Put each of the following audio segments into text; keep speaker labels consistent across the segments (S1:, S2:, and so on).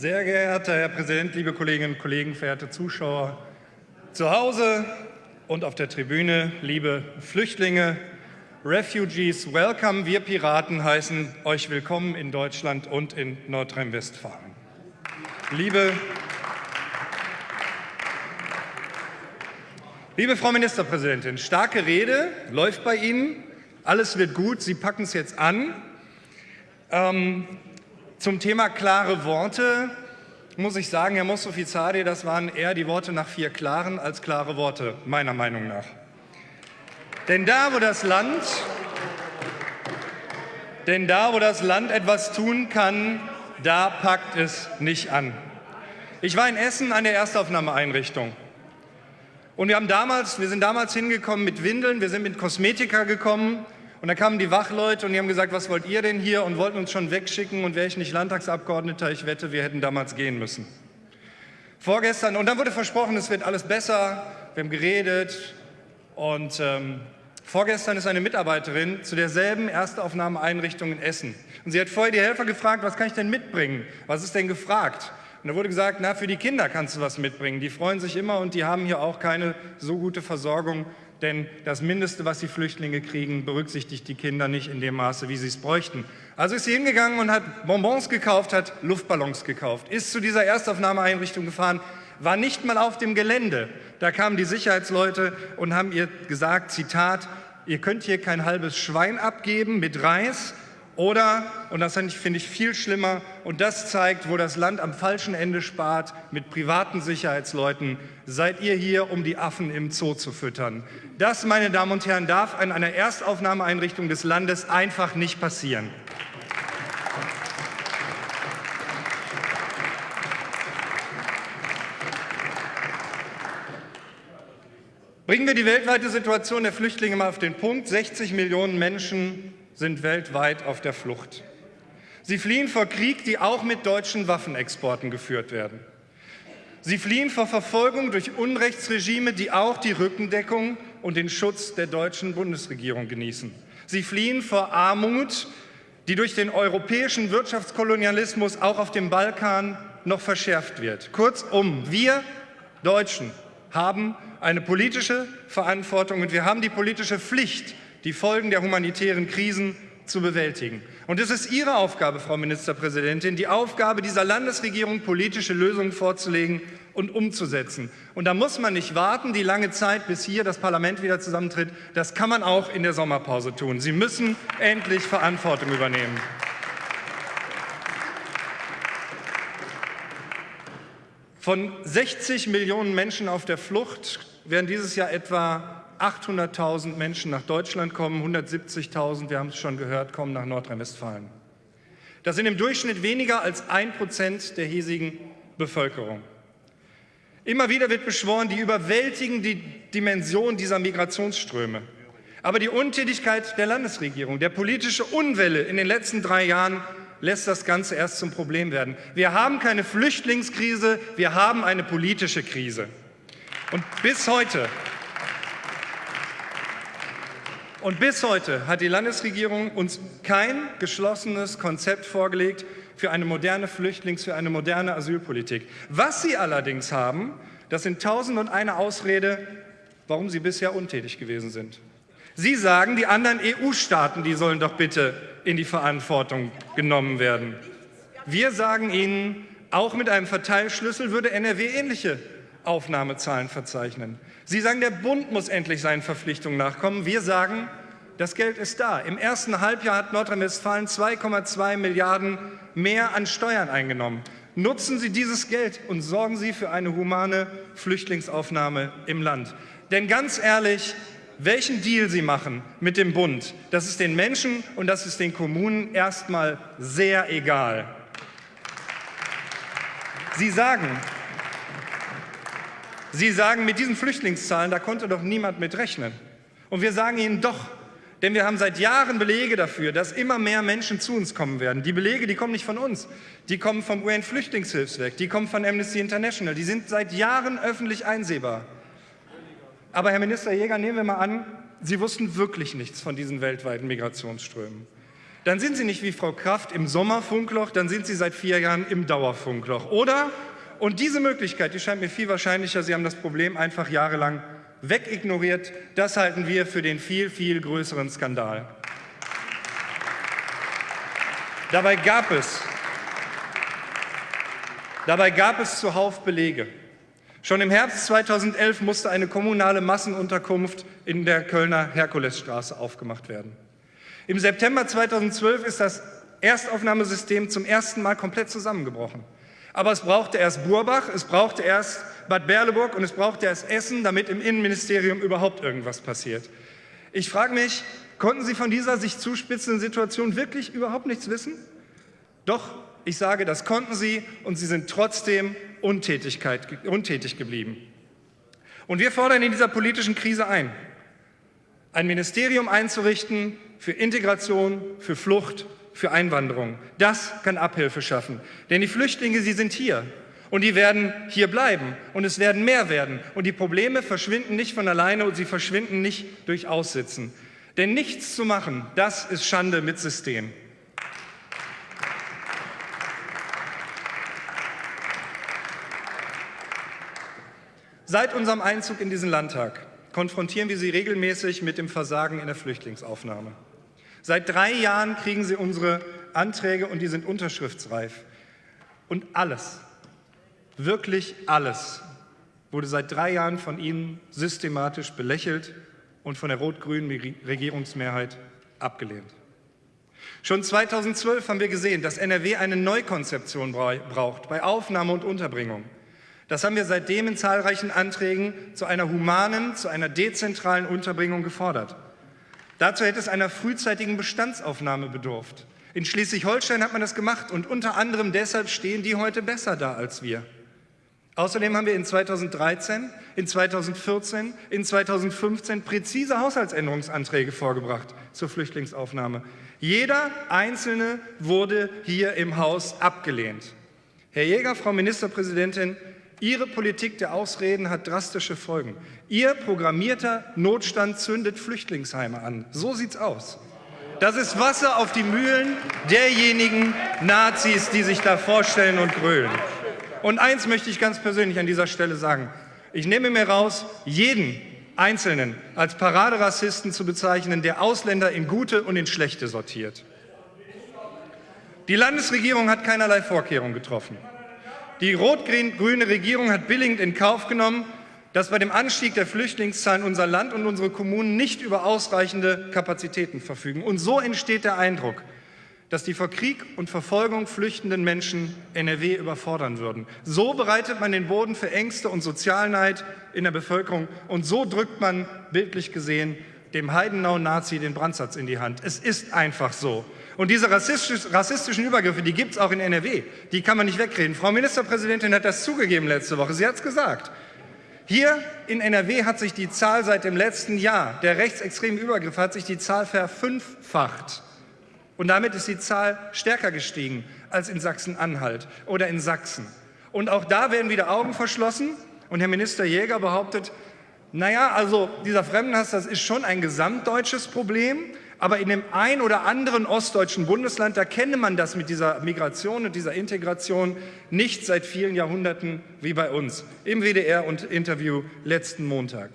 S1: Sehr geehrter Herr Präsident, liebe Kolleginnen und Kollegen, verehrte Zuschauer zu Hause und auf der Tribüne, liebe Flüchtlinge, Refugees, welcome. Wir Piraten heißen euch willkommen in Deutschland und in Nordrhein-Westfalen. Liebe, liebe Frau Ministerpräsidentin, starke Rede läuft bei Ihnen. Alles wird gut, Sie packen es jetzt an. Ähm, zum Thema klare Worte muss ich sagen, Herr Mostofizade, das waren eher die Worte nach vier klaren als klare Worte, meiner Meinung nach. Denn da, wo das Land, denn da, wo das Land etwas tun kann, da packt es nicht an. Ich war in Essen an der Erstaufnahmeeinrichtung. Und wir, haben damals, wir sind damals hingekommen mit Windeln, wir sind mit Kosmetika gekommen, und dann kamen die Wachleute und die haben gesagt, was wollt ihr denn hier? Und wollten uns schon wegschicken. Und wäre ich nicht Landtagsabgeordneter, ich wette, wir hätten damals gehen müssen. Vorgestern, und dann wurde versprochen, es wird alles besser. Wir haben geredet. Und ähm, vorgestern ist eine Mitarbeiterin zu derselben Erstaufnahmeeinrichtung in Essen. Und sie hat vorher die Helfer gefragt, was kann ich denn mitbringen? Was ist denn gefragt? Und da wurde gesagt, na, für die Kinder kannst du was mitbringen. Die freuen sich immer und die haben hier auch keine so gute Versorgung denn das Mindeste, was die Flüchtlinge kriegen, berücksichtigt die Kinder nicht in dem Maße, wie sie es bräuchten. Also ist sie hingegangen und hat Bonbons gekauft, hat Luftballons gekauft, ist zu dieser Erstaufnahmeeinrichtung gefahren, war nicht mal auf dem Gelände. Da kamen die Sicherheitsleute und haben ihr gesagt, Zitat, ihr könnt hier kein halbes Schwein abgeben mit Reis, oder, und das finde ich viel schlimmer, und das zeigt, wo das Land am falschen Ende spart, mit privaten Sicherheitsleuten, seid ihr hier, um die Affen im Zoo zu füttern. Das, meine Damen und Herren, darf an einer Erstaufnahmeeinrichtung des Landes einfach nicht passieren. Bringen wir die weltweite Situation der Flüchtlinge mal auf den Punkt. 60 Millionen Menschen sind weltweit auf der Flucht. Sie fliehen vor Krieg, die auch mit deutschen Waffenexporten geführt werden. Sie fliehen vor Verfolgung durch Unrechtsregime, die auch die Rückendeckung und den Schutz der deutschen Bundesregierung genießen. Sie fliehen vor Armut, die durch den europäischen Wirtschaftskolonialismus auch auf dem Balkan noch verschärft wird. Kurzum, wir Deutschen haben eine politische Verantwortung und wir haben die politische Pflicht, die Folgen der humanitären Krisen zu bewältigen. Und es ist Ihre Aufgabe, Frau Ministerpräsidentin, die Aufgabe dieser Landesregierung, politische Lösungen vorzulegen und umzusetzen. Und da muss man nicht warten, die lange Zeit, bis hier das Parlament wieder zusammentritt. Das kann man auch in der Sommerpause tun. Sie müssen endlich Verantwortung übernehmen. Von 60 Millionen Menschen auf der Flucht werden dieses Jahr etwa 800.000 Menschen nach Deutschland kommen, 170.000, wir haben es schon gehört, kommen nach Nordrhein-Westfalen. Das sind im Durchschnitt weniger als ein Prozent der hiesigen Bevölkerung. Immer wieder wird beschworen, die überwältigende Dimension dieser Migrationsströme. Aber die Untätigkeit der Landesregierung, der politische Unwille in den letzten drei Jahren lässt das Ganze erst zum Problem werden. Wir haben keine Flüchtlingskrise, wir haben eine politische Krise. Und bis heute und bis heute hat die Landesregierung uns kein geschlossenes Konzept vorgelegt für eine moderne Flüchtlings-, für eine moderne Asylpolitik. Was sie allerdings haben, das sind tausend und eine Ausrede, warum sie bisher untätig gewesen sind. Sie sagen, die anderen EU-Staaten, die sollen doch bitte in die Verantwortung genommen werden. Wir sagen Ihnen, auch mit einem Verteilschlüssel würde NRW ähnliche Aufnahmezahlen verzeichnen. Sie sagen, der Bund muss endlich seinen Verpflichtungen nachkommen. Wir sagen, das Geld ist da. Im ersten Halbjahr hat Nordrhein-Westfalen 2,2 Milliarden mehr an Steuern eingenommen. Nutzen Sie dieses Geld und sorgen Sie für eine humane Flüchtlingsaufnahme im Land. Denn ganz ehrlich, welchen Deal Sie machen mit dem Bund, das ist den Menschen und das ist den Kommunen erstmal sehr egal. Sie sagen, Sie sagen, mit diesen Flüchtlingszahlen, da konnte doch niemand mit rechnen. Und wir sagen Ihnen doch, denn wir haben seit Jahren Belege dafür, dass immer mehr Menschen zu uns kommen werden. Die Belege, die kommen nicht von uns, die kommen vom UN-Flüchtlingshilfswerk, die kommen von Amnesty International, die sind seit Jahren öffentlich einsehbar. Aber Herr Minister Jäger, nehmen wir mal an, Sie wussten wirklich nichts von diesen weltweiten Migrationsströmen. dann sind Sie nicht wie Frau Kraft im Sommerfunkloch, dann sind Sie seit vier Jahren im Dauerfunkloch. Oder, und diese Möglichkeit, die scheint mir viel wahrscheinlicher, Sie haben das Problem einfach jahrelang wegignoriert. Das halten wir für den viel, viel größeren Skandal. Dabei gab es, dabei gab es zuhauf Belege. Schon im Herbst 2011 musste eine kommunale Massenunterkunft in der Kölner Herkulesstraße aufgemacht werden. Im September 2012 ist das Erstaufnahmesystem zum ersten Mal komplett zusammengebrochen. Aber es brauchte erst Burbach, es brauchte erst Bad Berleburg und es brauchte erst Essen, damit im Innenministerium überhaupt irgendwas passiert. Ich frage mich, konnten Sie von dieser sich zuspitzenden Situation wirklich überhaupt nichts wissen? Doch, ich sage, das konnten Sie und Sie sind trotzdem untätig geblieben. Und wir fordern in dieser politischen Krise ein, ein Ministerium einzurichten für Integration, für Flucht, für Einwanderung. Das kann Abhilfe schaffen. Denn die Flüchtlinge, sie sind hier. Und die werden hier bleiben. Und es werden mehr werden. Und die Probleme verschwinden nicht von alleine und sie verschwinden nicht durch Aussitzen. Denn nichts zu machen, das ist Schande mit System. Seit unserem Einzug in diesen Landtag konfrontieren wir Sie regelmäßig mit dem Versagen in der Flüchtlingsaufnahme. Seit drei Jahren kriegen Sie unsere Anträge und die sind unterschriftsreif. Und alles, wirklich alles, wurde seit drei Jahren von Ihnen systematisch belächelt und von der rot-grünen Regierungsmehrheit abgelehnt. Schon 2012 haben wir gesehen, dass NRW eine Neukonzeption braucht bei Aufnahme und Unterbringung. Das haben wir seitdem in zahlreichen Anträgen zu einer humanen, zu einer dezentralen Unterbringung gefordert. Dazu hätte es einer frühzeitigen Bestandsaufnahme bedurft. In Schleswig-Holstein hat man das gemacht und unter anderem deshalb stehen die heute besser da als wir. Außerdem haben wir in 2013, in 2014, in 2015 präzise Haushaltsänderungsanträge vorgebracht zur Flüchtlingsaufnahme. Jeder einzelne wurde hier im Haus abgelehnt. Herr Jäger, Frau Ministerpräsidentin, Ihre Politik der Ausreden hat drastische Folgen. Ihr programmierter Notstand zündet Flüchtlingsheime an. So sieht's aus. Das ist Wasser auf die Mühlen derjenigen Nazis, die sich da vorstellen und grölen. Und eins möchte ich ganz persönlich an dieser Stelle sagen. Ich nehme mir raus, jeden Einzelnen als Paraderassisten zu bezeichnen, der Ausländer in gute und in schlechte sortiert. Die Landesregierung hat keinerlei Vorkehrungen getroffen. Die rot-grüne Regierung hat billigend in Kauf genommen, dass bei dem Anstieg der Flüchtlingszahlen unser Land und unsere Kommunen nicht über ausreichende Kapazitäten verfügen. Und so entsteht der Eindruck, dass die vor Krieg und Verfolgung flüchtenden Menschen NRW überfordern würden. So bereitet man den Boden für Ängste und Sozialneid in der Bevölkerung und so drückt man, bildlich gesehen, dem Heidenau-Nazi den Brandsatz in die Hand. Es ist einfach so. Und diese rassistisch, rassistischen Übergriffe, die gibt es auch in NRW. Die kann man nicht wegreden. Frau Ministerpräsidentin hat das zugegeben letzte Woche. Sie hat es gesagt. Hier in NRW hat sich die Zahl seit dem letzten Jahr der rechtsextremen Übergriffe hat sich die Zahl verfünffacht. Und damit ist die Zahl stärker gestiegen als in Sachsen-Anhalt oder in Sachsen. Und auch da werden wieder Augen verschlossen. Und Herr Minister Jäger behauptet, naja, also dieser Fremdenhass, das ist schon ein gesamtdeutsches Problem. Aber in dem ein oder anderen ostdeutschen Bundesland, da kenne man das mit dieser Migration und dieser Integration nicht seit vielen Jahrhunderten wie bei uns. Im WDR und Interview letzten Montag.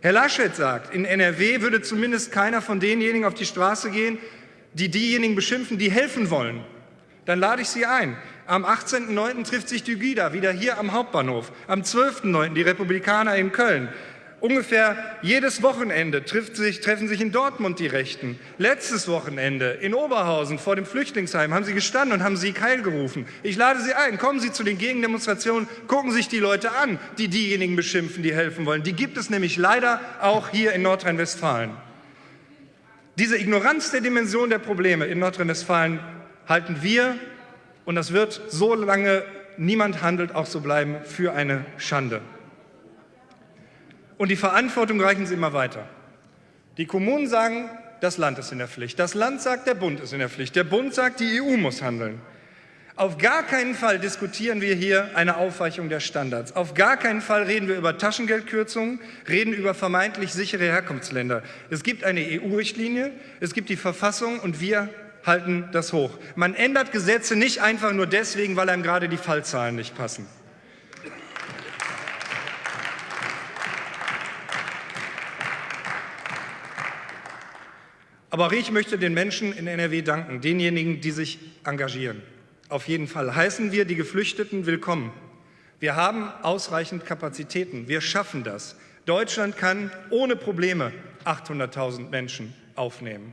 S1: Herr Laschet sagt, in NRW würde zumindest keiner von denjenigen auf die Straße gehen, die diejenigen beschimpfen, die helfen wollen. Dann lade ich Sie ein. Am 18.09. trifft sich Dugida wieder hier am Hauptbahnhof. Am 12.09. die Republikaner in Köln. Ungefähr jedes Wochenende sich, treffen sich in Dortmund die Rechten. Letztes Wochenende in Oberhausen vor dem Flüchtlingsheim haben sie gestanden und haben Sieg Heil gerufen. Ich lade Sie ein, kommen Sie zu den Gegendemonstrationen, gucken sich die Leute an, die diejenigen beschimpfen, die helfen wollen. Die gibt es nämlich leider auch hier in Nordrhein-Westfalen. Diese Ignoranz der Dimension der Probleme in Nordrhein-Westfalen halten wir, und das wird, solange niemand handelt, auch so bleiben, für eine Schande. Und die Verantwortung reichen sie immer weiter. Die Kommunen sagen, das Land ist in der Pflicht. Das Land sagt, der Bund ist in der Pflicht. Der Bund sagt, die EU muss handeln. Auf gar keinen Fall diskutieren wir hier eine Aufweichung der Standards. Auf gar keinen Fall reden wir über Taschengeldkürzungen, reden über vermeintlich sichere Herkunftsländer. Es gibt eine EU-Richtlinie, es gibt die Verfassung und wir halten das hoch. Man ändert Gesetze nicht einfach nur deswegen, weil einem gerade die Fallzahlen nicht passen. Aber auch ich möchte den Menschen in NRW danken, denjenigen, die sich engagieren. Auf jeden Fall heißen wir die Geflüchteten willkommen. Wir haben ausreichend Kapazitäten. Wir schaffen das. Deutschland kann ohne Probleme 800.000 Menschen aufnehmen.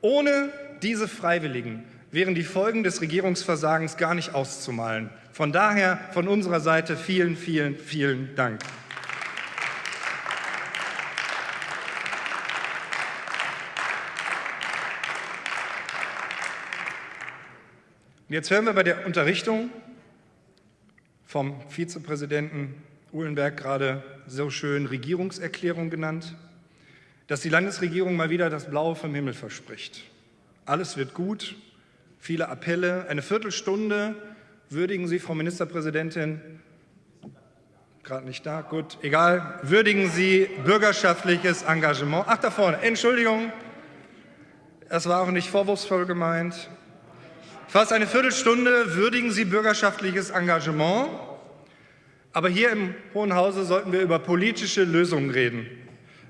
S1: Ohne diese Freiwilligen wären die Folgen des Regierungsversagens gar nicht auszumalen. Von daher von unserer Seite vielen, vielen, vielen Dank. Jetzt hören wir bei der Unterrichtung vom Vizepräsidenten Uhlenberg gerade so schön Regierungserklärung genannt, dass die Landesregierung mal wieder das Blaue vom Himmel verspricht. Alles wird gut, viele Appelle, eine Viertelstunde würdigen Sie, Frau Ministerpräsidentin, gerade nicht da, gut, egal, würdigen Sie bürgerschaftliches Engagement. Ach, da vorne, Entschuldigung, das war auch nicht vorwurfsvoll gemeint. Fast eine Viertelstunde würdigen Sie bürgerschaftliches Engagement. Aber hier im Hohen Hause sollten wir über politische Lösungen reden.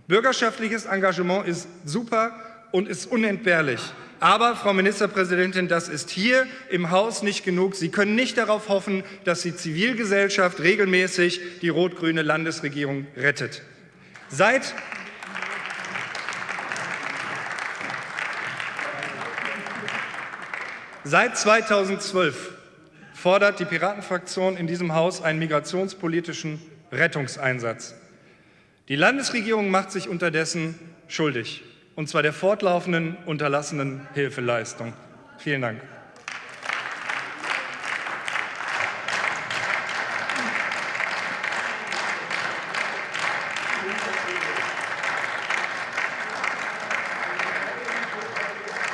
S1: Bürgerschaftliches Engagement ist super und ist unentbehrlich. Aber, Frau Ministerpräsidentin, das ist hier im Haus nicht genug. Sie können nicht darauf hoffen, dass die Zivilgesellschaft regelmäßig die rot-grüne Landesregierung rettet. Seit Seit 2012 fordert die Piratenfraktion in diesem Haus einen migrationspolitischen Rettungseinsatz. Die Landesregierung macht sich unterdessen schuldig, und zwar der fortlaufenden unterlassenen Hilfeleistung. Vielen Dank.